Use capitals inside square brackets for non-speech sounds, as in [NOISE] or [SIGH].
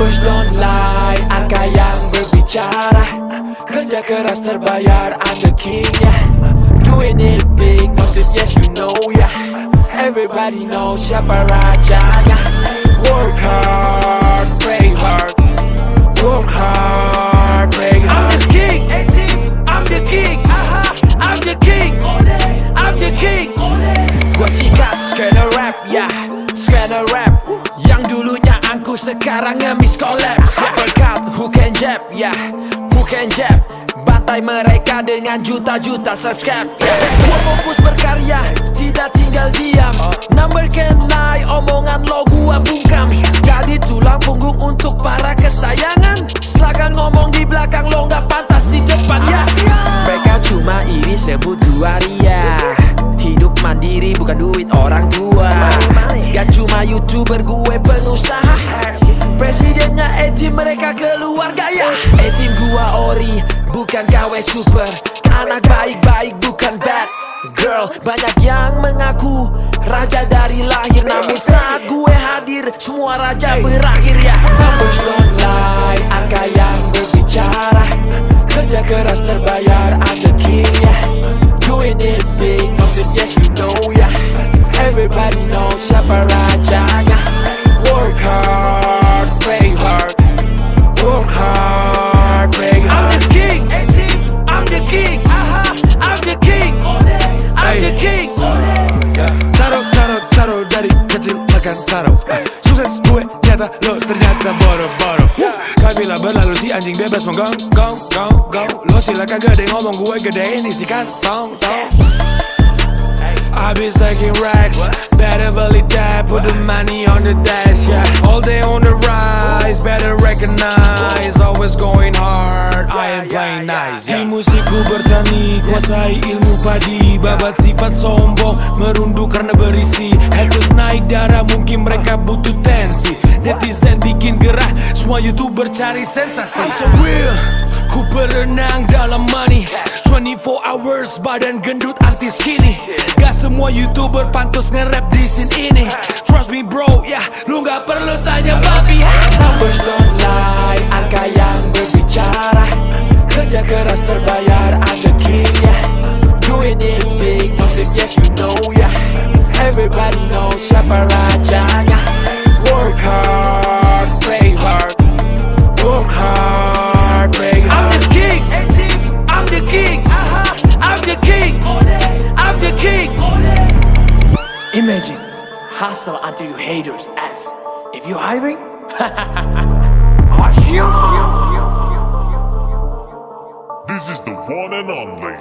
Numbers don't lie, angka yang berbicara. Kerja keras terbayar, I'm the king yeah Doing it big, no yes you know yeah Everybody knows siapa rajanya. Work hard, pray hard. Work hard, pray hard I'm the king, I'm the king I'm the king, I'm the king. Gua sikat skena rap, ya yeah. Skena rap. Yang angku sekarang ngemis collapse yeah. Uppercut, who can jab, yeah. Who can jab? Bantai mereka dengan juta-juta subscribe yeah. Gua fokus berkarya, tidak tinggal diam. Number can lie, omongan lo gua bungkam. Jadi tulang punggung untuk para kesayangan. Silakan ngomong di belakang lo nggak pantas di depan ya Mereka cuma iri sebut dua ria Hidup mandiri bukan duit orang tua. Gak cuma youtuber gue pengusaha Presidennya etim mereka keluarga ya Etim gua ori bukan KW super. Anak baik-baik bukan bad girl. Banyak yang mengaku raja dari lahir Namun saat gue hadir semua raja berakhir ya. Don't lie, angka yang berbicara. Kerja keras terbayar, I'm the king ya Doing it big, no makan taruh Sukses gue nyata lo ternyata boro-boro. Kabila berlalu si anjing bebas menggong, gong, gong, gong. Lo silakan gede ngomong gue gedein isi kantong, tong I be stacking racks Better believe that Put the money on the dash yeah. All day on the rise Better recognize Always going hard. I am playing nice yeah. Di musikku bertani Kuasai ilmu padi. Babat sifat sombong Merunduk karena berisi youtuber cari sensasi. I'm so real Ku berenang dalam money. 24 hours badan gendut anti skinny Gak semua youtuber pantas nge-rap di scene ini. Trust me bro, ya yeah, lu gak perlu tanya papi Numbers don't lie, angka yang berbicara. Kerja keras terbayar, I'm the king Doing it big, sleep, yes you know yeah Everybody knows siapa rajanya. Work hard, Imagine, hustle until you haters ask If you hiring? [LAUGHS] This is the one and only